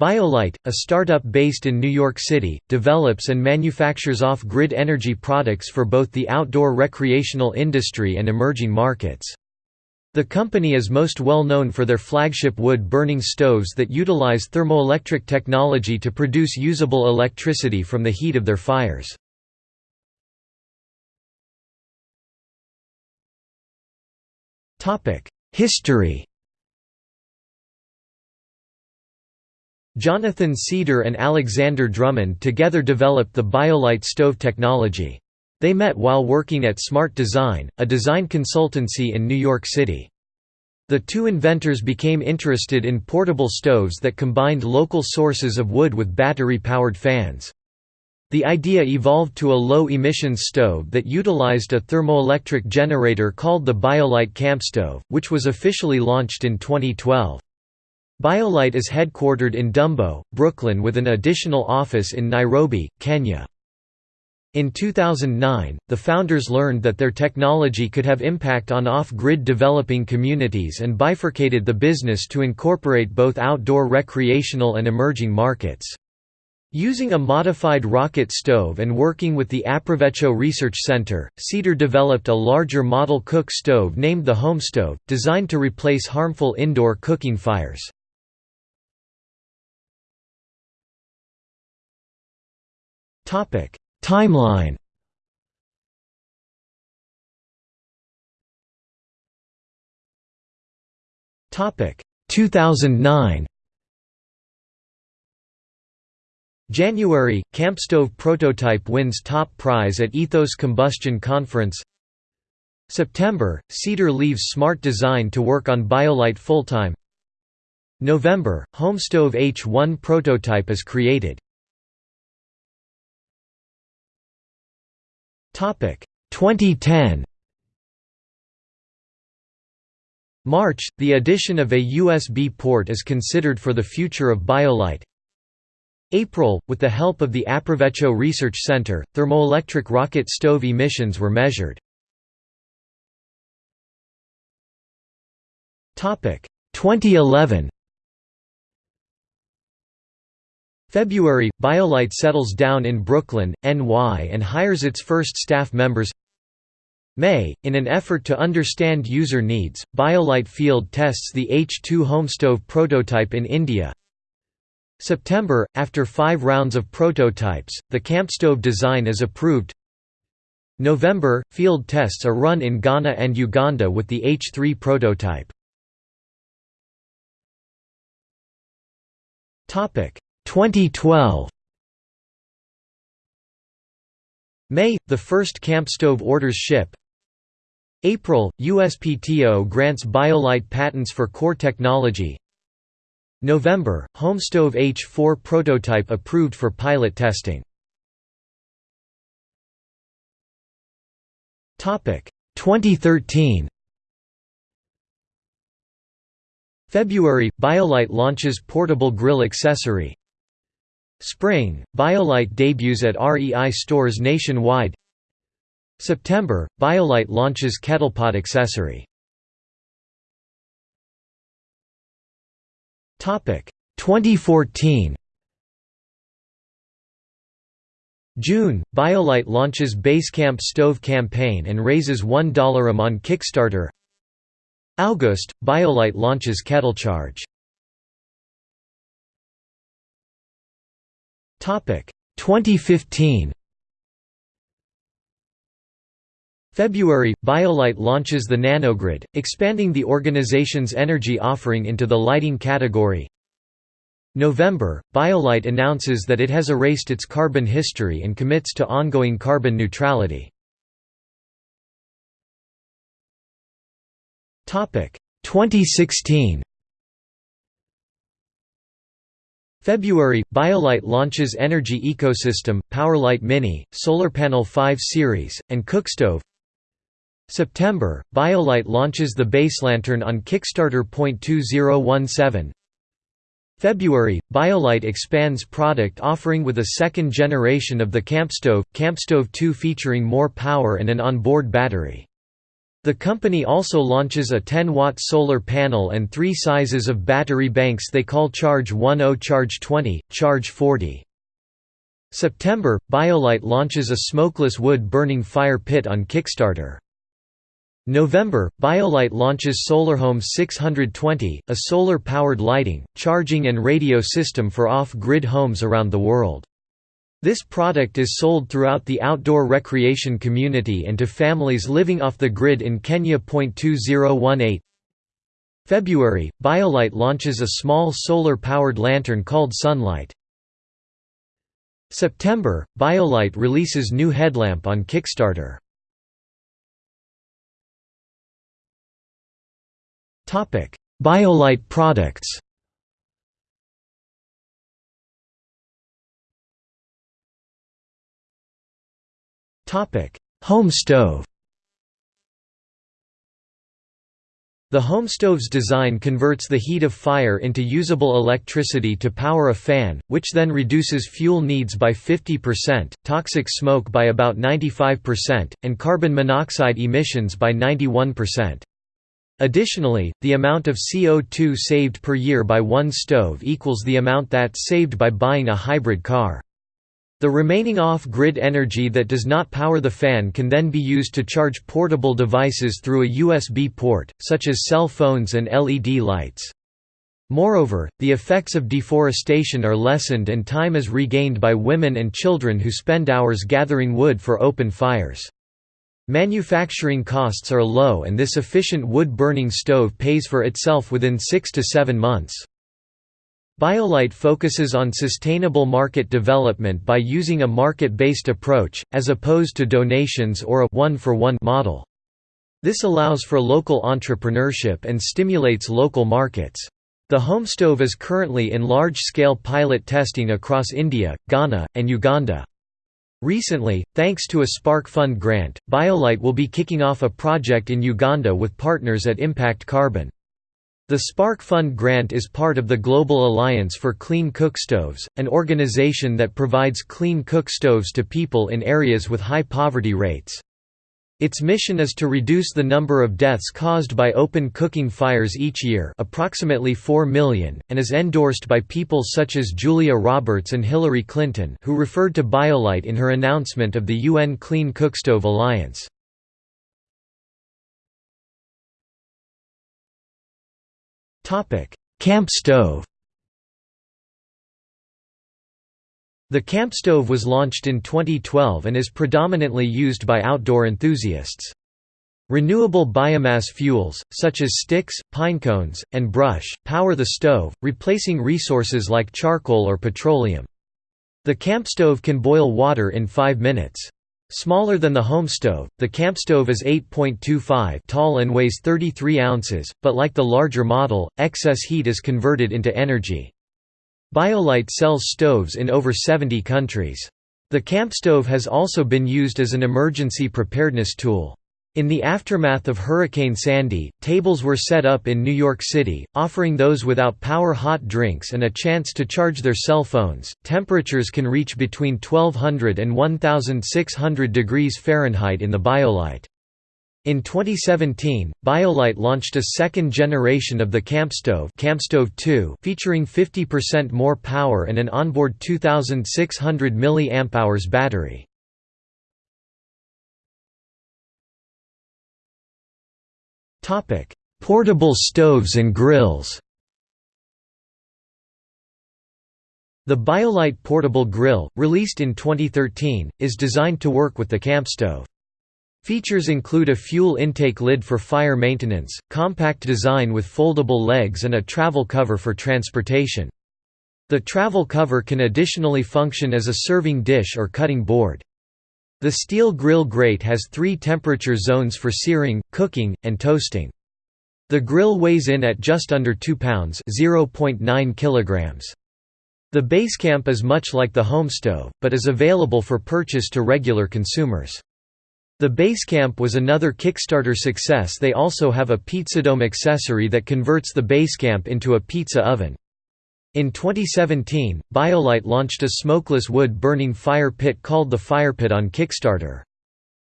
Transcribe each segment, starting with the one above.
BioLite, a startup based in New York City, develops and manufactures off-grid energy products for both the outdoor recreational industry and emerging markets. The company is most well known for their flagship wood-burning stoves that utilize thermoelectric technology to produce usable electricity from the heat of their fires. History Jonathan Cedar and Alexander Drummond together developed the BioLite stove technology. They met while working at Smart Design, a design consultancy in New York City. The two inventors became interested in portable stoves that combined local sources of wood with battery-powered fans. The idea evolved to a low-emissions stove that utilized a thermoelectric generator called the BioLite Campstove, which was officially launched in 2012. BioLite is headquartered in Dumbo, Brooklyn with an additional office in Nairobi, Kenya. In 2009, the founders learned that their technology could have impact on off-grid developing communities and bifurcated the business to incorporate both outdoor recreational and emerging markets. Using a modified rocket stove and working with the Aprovecho Research Center, Cedar developed a larger model cook stove named the HomeStove, designed to replace harmful indoor cooking fires. Timeline. Topic: 2009. January – Campstove prototype wins top prize at Ethos Combustion Conference. September – Cedar leaves Smart Design to work on BioLite full-time. November – HomeStove H1 prototype is created 2010 March – The addition of a USB port is considered for the future of BioLite. April – With the help of the Aprovecho Research Center, thermoelectric rocket stove emissions were measured. 2011 February – BioLite settles down in Brooklyn, NY and hires its first staff members. May – In an effort to understand user needs, BioLite field tests the H2 HomeStove prototype in India. September – After five rounds of prototypes, the campstove design is approved. November – Field tests are run in Ghana and Uganda with the H3 prototype 2012 May – The first campstove orders ship. April – USPTO grants BioLite patents for core technology. November – HomeStove H4 prototype approved for pilot testing. 2013 February – BioLite launches portable grill accessory Spring – BioLite debuts at REI stores nationwide. September – BioLite launches kettlepot accessory. 2014 June – BioLite launches Basecamp Stove campaign and raises $1 am on Kickstarter. August – BioLite launches KettleCharge 2015 February – BioLite launches the nanogrid, expanding the organization's energy offering into the lighting category. November – BioLite announces that it has erased its carbon history and commits to ongoing carbon neutrality. 2016 February – BioLite launches Energy Ecosystem, PowerLite Mini, Solar Panel 5 Series, and Cookstove September – BioLite launches the Base Lantern on Kickstarter. 2017 February – BioLite expands product offering with a second generation of the Campstove, Campstove 2 featuring more power and an onboard battery. The company also launches a 10-watt solar panel and three sizes of battery banks they call Charge 10 Charge 20, Charge 40. September, BioLite launches a smokeless wood-burning fire pit on Kickstarter. November, BioLite launches SolarHome 620, a solar-powered lighting, charging and radio system for off-grid homes around the world. This product is sold throughout the outdoor recreation community and to families living off the grid in Kenya. 2018 February, BioLite launches a small solar-powered lantern called Sunlight. September, BioLite releases new headlamp on Kickstarter. BioLite products Home stove The home stove's design converts the heat of fire into usable electricity to power a fan, which then reduces fuel needs by 50%, toxic smoke by about 95%, and carbon monoxide emissions by 91%. Additionally, the amount of CO2 saved per year by one stove equals the amount that's saved by buying a hybrid car. The remaining off-grid energy that does not power the fan can then be used to charge portable devices through a USB port, such as cell phones and LED lights. Moreover, the effects of deforestation are lessened and time is regained by women and children who spend hours gathering wood for open fires. Manufacturing costs are low and this efficient wood-burning stove pays for itself within six to seven months. BioLite focuses on sustainable market development by using a market-based approach, as opposed to donations or a one-for-one -one model. This allows for local entrepreneurship and stimulates local markets. The home stove is currently in large-scale pilot testing across India, Ghana, and Uganda. Recently, thanks to a Spark Fund grant, BioLite will be kicking off a project in Uganda with partners at Impact Carbon. The Spark Fund grant is part of the Global Alliance for Clean Cookstoves, an organization that provides clean cookstoves to people in areas with high poverty rates. Its mission is to reduce the number of deaths caused by open cooking fires each year approximately 4 million, and is endorsed by people such as Julia Roberts and Hillary Clinton who referred to BioLite in her announcement of the UN Clean Cookstove Alliance. Camp stove The camp stove was launched in 2012 and is predominantly used by outdoor enthusiasts. Renewable biomass fuels, such as sticks, pine cones, and brush, power the stove, replacing resources like charcoal or petroleum. The camp stove can boil water in 5 minutes. Smaller than the home stove, the camp stove is 8.25 tall and weighs 33 ounces, but like the larger model, excess heat is converted into energy. BioLite sells stoves in over 70 countries. The camp stove has also been used as an emergency preparedness tool. In the aftermath of Hurricane Sandy, tables were set up in New York City, offering those without power hot drinks and a chance to charge their cell phones. Temperatures can reach between 1200 and 1600 degrees Fahrenheit in the BioLite. In 2017, BioLite launched a second generation of the CampStove, CampStove 2 featuring 50% more power and an onboard 2600 mAh battery. Topic: Portable stoves and grills. The BioLite Portable Grill, released in 2013, is designed to work with the camp stove. Features include a fuel intake lid for fire maintenance, compact design with foldable legs and a travel cover for transportation. The travel cover can additionally function as a serving dish or cutting board. The steel grill grate has three temperature zones for searing, cooking, and toasting. The grill weighs in at just under 2 pounds (0.9 kilograms). The Basecamp is much like the home stove, but is available for purchase to regular consumers. The Basecamp was another Kickstarter success they also have a Pizzadome accessory that converts the Basecamp into a pizza oven. In 2017, BioLite launched a smokeless wood-burning fire pit called the Firepit on Kickstarter.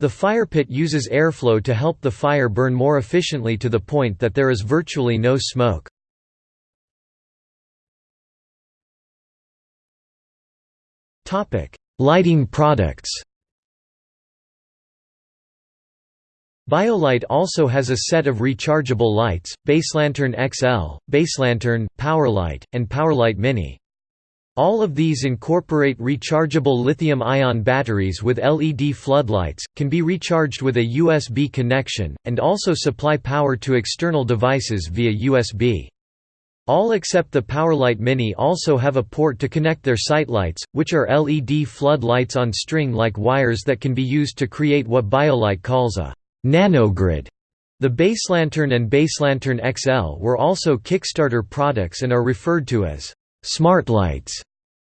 The fire pit uses airflow to help the fire burn more efficiently to the point that there is virtually no smoke. Lighting products BioLite also has a set of rechargeable lights, BaseLantern XL, BaseLantern, PowerLite, and PowerLite Mini. All of these incorporate rechargeable lithium-ion batteries with LED floodlights, can be recharged with a USB connection, and also supply power to external devices via USB. All except the PowerLite Mini also have a port to connect their SiteLights, which are LED floodlights on string-like wires that can be used to create what BioLite calls a nanogrid. The BaseLantern and BaseLantern XL were also Kickstarter products and are referred to as smart lights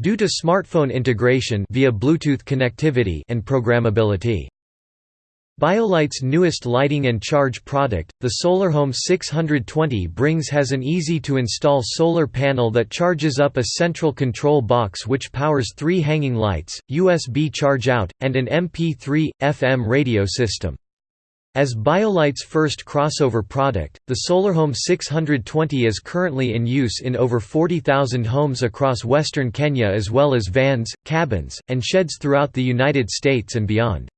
due to smartphone integration via Bluetooth connectivity and programmability. BioLite's newest lighting and charge product, the SolarHome 620 brings has an easy-to-install solar panel that charges up a central control box which powers three hanging lights, USB charge-out, and an MP3, FM radio system. As BioLite's first crossover product, the SolarHome 620 is currently in use in over 40,000 homes across western Kenya as well as vans, cabins, and sheds throughout the United States and beyond.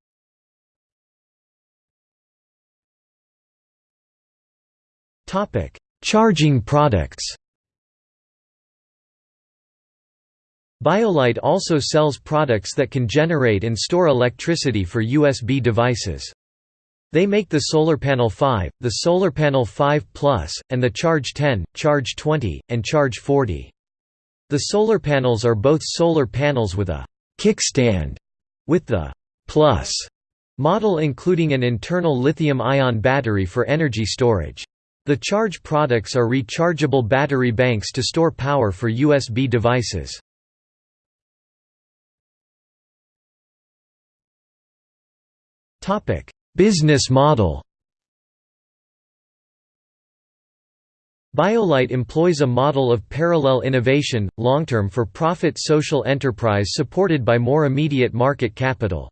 Charging products. BioLite also sells products that can generate and store electricity for USB devices. They make the Solar Panel 5, the Solar Panel 5 Plus, and the Charge 10, Charge 20, and Charge 40. The solar panels are both solar panels with a kickstand, with the Plus model including an internal lithium-ion battery for energy storage. The charge products are rechargeable battery banks to store power for USB devices. Business model BioLite employs a model of parallel innovation, long-term for-profit social enterprise supported by more immediate market capital.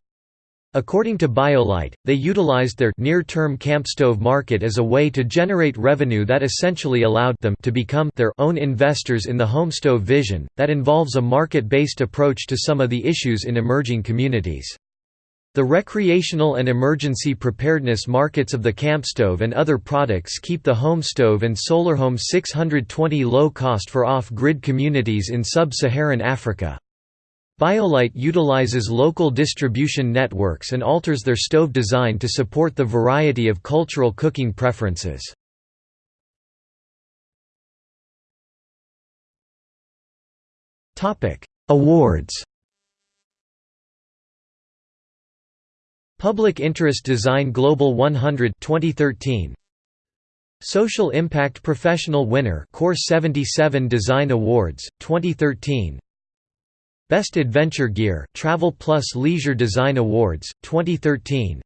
According to BioLite, they utilized their near-term campstove market as a way to generate revenue that essentially allowed them to become their own investors in the homestove vision, that involves a market-based approach to some of the issues in emerging communities. The recreational and emergency preparedness markets of the campstove and other products keep the home stove and solar home 620 low cost for off-grid communities in sub-Saharan Africa. BioLite utilizes local distribution networks and alters their stove design to support the variety of cultural cooking preferences. Awards Public Interest Design Global 100 2013 Social Impact Professional Winner Core 77 Design Awards 2013 Best Adventure Gear Travel Plus Leisure Design Awards 2013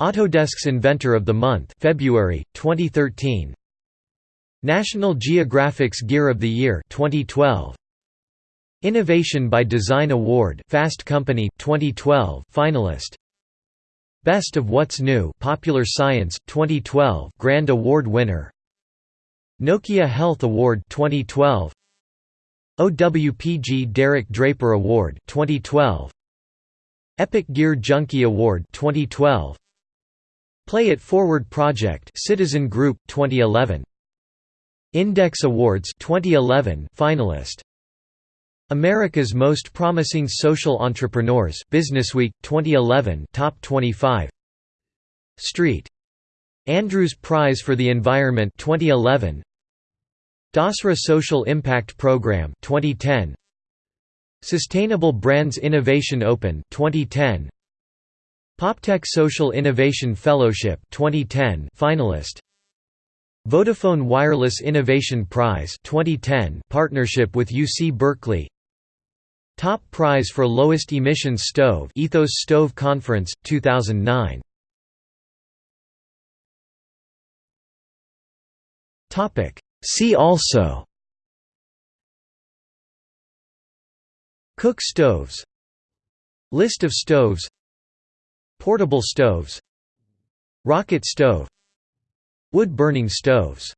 Autodesk's Inventor of the Month February 2013 National Geographic's Gear of the Year 2012 Innovation by Design Award Fast Company 2012 finalist Best of What's New Popular Science 2012 Grand Award winner. Nokia Health Award 2012 OWPG Derek Draper Award 2012 Epic Gear Junkie Award 2012 Play It Forward Project Citizen Group 2011 Index Awards 2011 finalist America's Most Promising Social Entrepreneurs Businessweek 2011 top 25 Street. Andrews Prize for the Environment 2011 DASRA Social Impact Program 2010 Sustainable Brands Innovation Open 2010 PopTech Social Innovation Fellowship 2010 finalist. Vodafone Wireless Innovation Prize 2010 partnership with UC Berkeley Top Prize for Lowest emissions Stove Ethos Stove Conference 2009 Topic. See also. Cook stoves. List of stoves. Portable stoves. Rocket stove. Wood-burning stoves